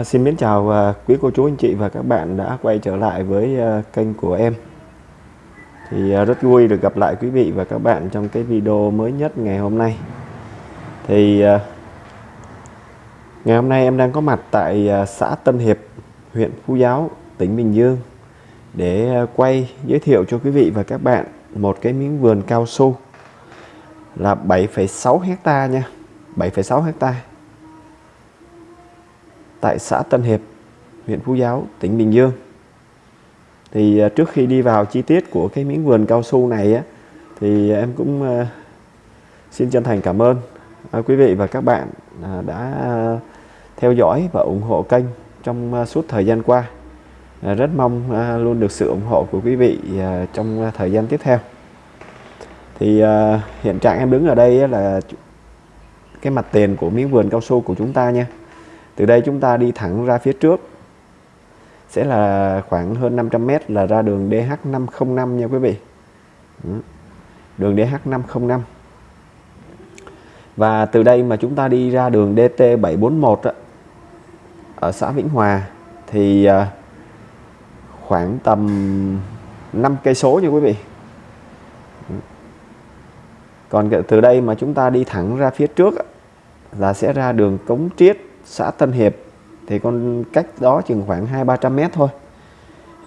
À, xin mến chào à, quý cô chú anh chị và các bạn đã quay trở lại với à, kênh của em. Thì à, rất vui được gặp lại quý vị và các bạn trong cái video mới nhất ngày hôm nay. Thì à, ngày hôm nay em đang có mặt tại à, xã Tân Hiệp huyện Phú Giáo tỉnh Bình Dương để à, quay giới thiệu cho quý vị và các bạn một cái miếng vườn cao su là 7,6 hecta nha 7,6 hecta tại xã Tân Hiệp, huyện Phú Giáo, tỉnh Bình Dương. Thì à, trước khi đi vào chi tiết của cái miếng vườn cao su này á, thì em cũng à, xin chân thành cảm ơn à, quý vị và các bạn đã theo dõi và ủng hộ kênh trong suốt thời gian qua. Rất mong luôn được sự ủng hộ của quý vị trong thời gian tiếp theo. Thì hiện trạng em đứng ở đây là cái mặt tiền của miếng vườn cao su của chúng ta nha từ đây chúng ta đi thẳng ra phía trước. Sẽ là khoảng hơn 500m là ra đường DH505 nha quý vị. Đường DH505 và từ đây mà chúng ta đi ra đường DT741 ở xã Vĩnh Hòa, thì à, khoảng tầm 5 cây số nha quý vị. Còn từ đây mà chúng ta đi thẳng ra phía trước là sẽ ra đường Cống Triết xã Tân Hiệp thì con cách đó chừng khoảng hai ba trăm mét thôi.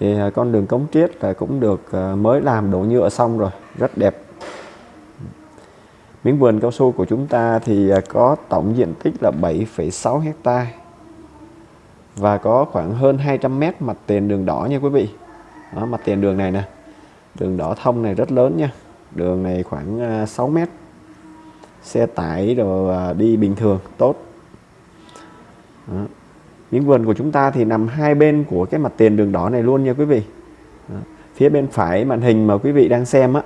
Thì à, con đường cống triết là cũng được à, mới làm đổ nhựa xong rồi rất đẹp. Miếng vườn cao su của chúng ta thì à, có tổng diện tích là 7,6 hecta và có khoảng hơn 200 mét mặt tiền đường đỏ nha quý vị. Đó, mặt tiền đường này nè đường đỏ thông này rất lớn nha đường này khoảng 6 mét. Xe tải rồi đi bình thường tốt đó. miếng vườn của chúng ta thì nằm hai bên của cái mặt tiền đường đỏ này luôn nha quý vị Đó. phía bên phải màn hình mà quý vị đang xem á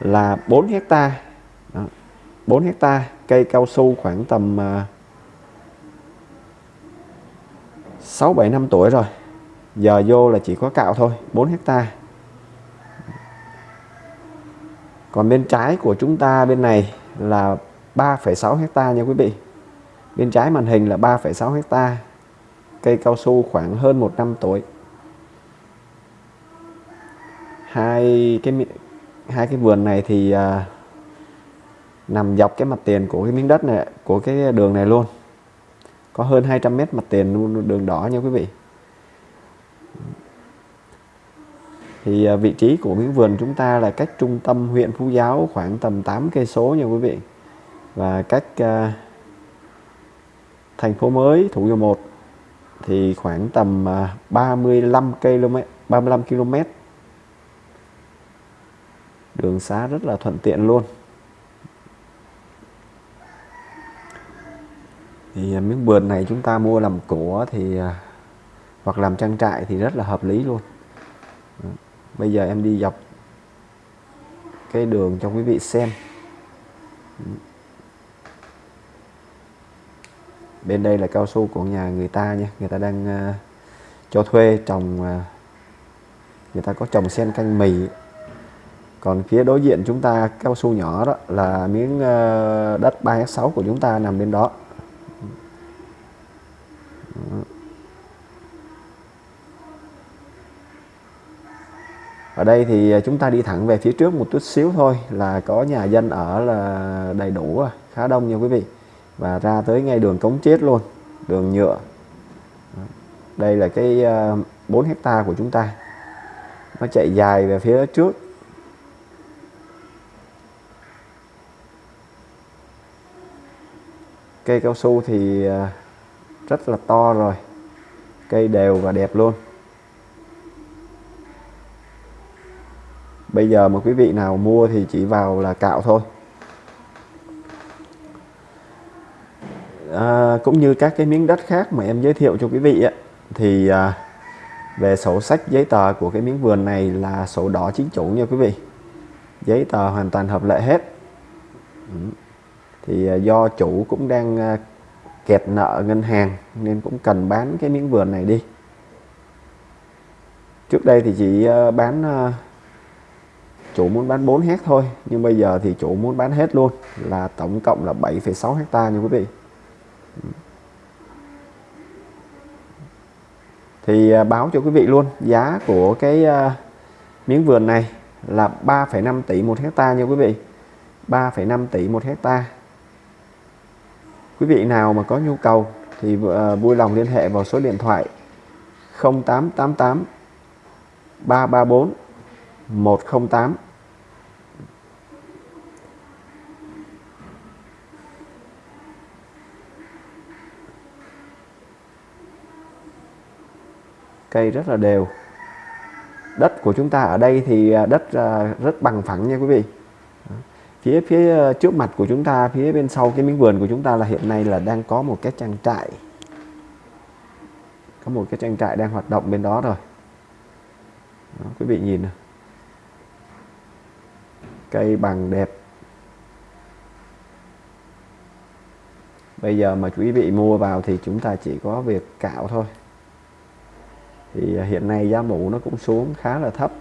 là 4 hecta Đó. 4 hecta cây cao su khoảng tầm uh, 6 7 năm tuổi rồi. Giờ vô là chỉ có cạo thôi, 4 hecta. Còn bên trái của chúng ta bên này là 3,6 hecta nha quý vị. Bên trái màn hình là 3,6 hecta Cây cao su khoảng hơn một năm tuổi. Hai cái hai cái vườn này thì à, nằm dọc cái mặt tiền của cái miếng đất này của cái đường này luôn. Có hơn 200 mét mặt tiền luôn đường đỏ nha quý vị. Thì à, vị trí của miếng vườn chúng ta là cách trung tâm huyện Phú Giáo khoảng tầm 8 cây số nha quý vị. Và cách à, thành phố mới, Thủ Dầu Một, thì khoảng tầm à, 35 km 35 km. Đường xá rất là thuận tiện luôn. Thì à, miếng vườn này chúng ta mua làm của thì à, hoặc làm trang trại thì rất là hợp lý luôn. Bây giờ em đi dọc cái đường cho quý vị xem. Bên đây là cao su của nhà người ta nha. Người ta đang uh, cho thuê trồng uh, người ta có trồng sen canh mì. Còn phía đối diện chúng ta cao su nhỏ đó là miếng uh, đất 3 6 của chúng ta nằm bên đó. Ở đây thì chúng ta đi thẳng về phía trước một chút xíu thôi là có nhà dân ở là đầy đủ khá đông nha quý vị và ra tới ngay đường cống chết luôn, đường nhựa. Đây là cái ờ, 4 hecta của chúng ta. Nó chạy dài về phía trước. Cây cao su thì ờ, rất là to rồi. Cây đều và đẹp luôn. Bây giờ mà quý vị nào mua thì chỉ vào là cạo thôi. À, cũng như các cái miếng đất khác mà em giới thiệu cho quý vị ấy, thì à, về sổ sách giấy tờ của cái miếng vườn này là sổ đỏ chính chủ nha quý vị. Giấy tờ hoàn toàn hợp lệ hết. Ừ. Thì à, do chủ cũng đang à, kẹt nợ ngân hàng nên cũng cần bán cái miếng vườn này đi. Trước đây thì chỉ à, bán à, chủ muốn bán 4 hecta thôi nhưng bây giờ thì chủ muốn bán hết luôn là tổng cộng là 7,6 hecta nha quý vị thì à, báo cho quý vị luôn giá của cái à, miếng vườn này là 3,5 tỷ một hecta nha quý vị. 3,5 tỷ một hecta. Quý vị nào mà có nhu cầu thì à, vui lòng liên hệ vào số điện thoại 0888 334 108 cây rất là đều. Đất của chúng ta ở đây thì à, đất à, rất bằng phẳng nha quý vị. Phía phía à, trước mặt của chúng ta phía bên sau cái miếng vườn của chúng ta là hiện nay là đang có một cái trang trại. Có một cái trang trại đang hoạt động bên đó rồi. Đó, quý vị nhìn này. cây bằng đẹp. Bây giờ mà quý vị mua vào thì chúng ta chỉ có việc cạo thôi thì à, hiện nay giá mũ nó cũng xuống khá là thấp.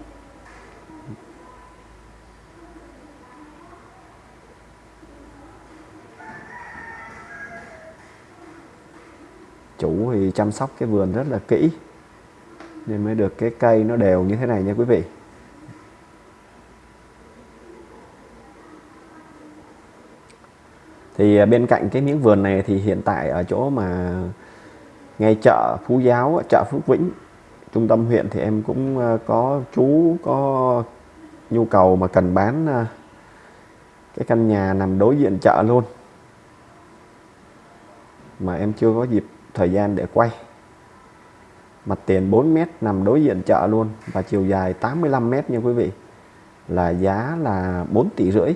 Chủ thì chăm sóc cái vườn rất là kỹ, nên mới được cái cây nó đều như thế này nha quý vị. Thì à, bên cạnh cái miếng vườn này thì hiện tại ở chỗ mà ngay chợ Phú Giáo chợ Phước Vĩnh trung tâm huyện thì em cũng ờ, có chú có nhu cầu mà cần bán ờ, cái căn nhà nằm đối diện chợ luôn. Mà em chưa có dịp thời gian để quay. Mặt tiền 4 mét nằm đối diện chợ luôn và chiều dài 85 mét nha quý vị. Là giá là 4 tỷ rưỡi.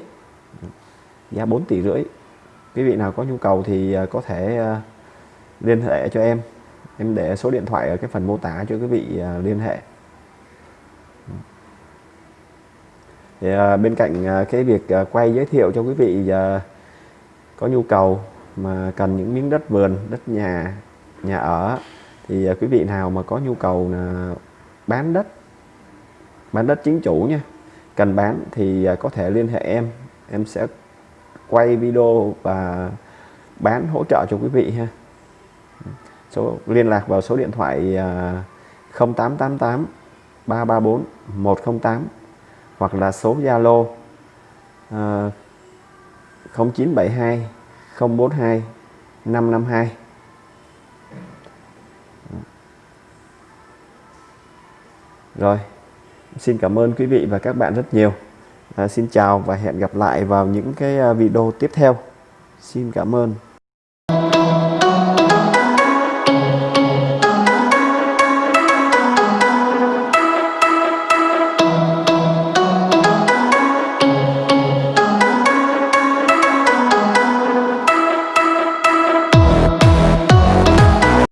Giá 4 tỷ rưỡi. Quý vị nào có nhu cầu thì ờ, có thể liên hệ cho em em để số điện thoại ở cái phần mô tả cho quý vị à, liên hệ. Thì, à, bên cạnh à, cái việc quay giới thiệu cho quý vị có nhu cầu mà cần những miếng đất vườn đất nhà nhà ở thì quý vị nào mà có nhu cầu là bán đất bán đất chính chủ nha cần bán thì có thể liên hệ em. Em sẽ quay video và bán hỗ trợ cho quý vị ha số liên lạc vào số điện thoại 0888 334 108 hoặc là số Zalo 0972 042 552 Rồi, xin cảm ơn quý vị và các bạn rất nhiều. À, xin chào và hẹn gặp lại vào những cái à, video tiếp theo. Xin cảm ơn.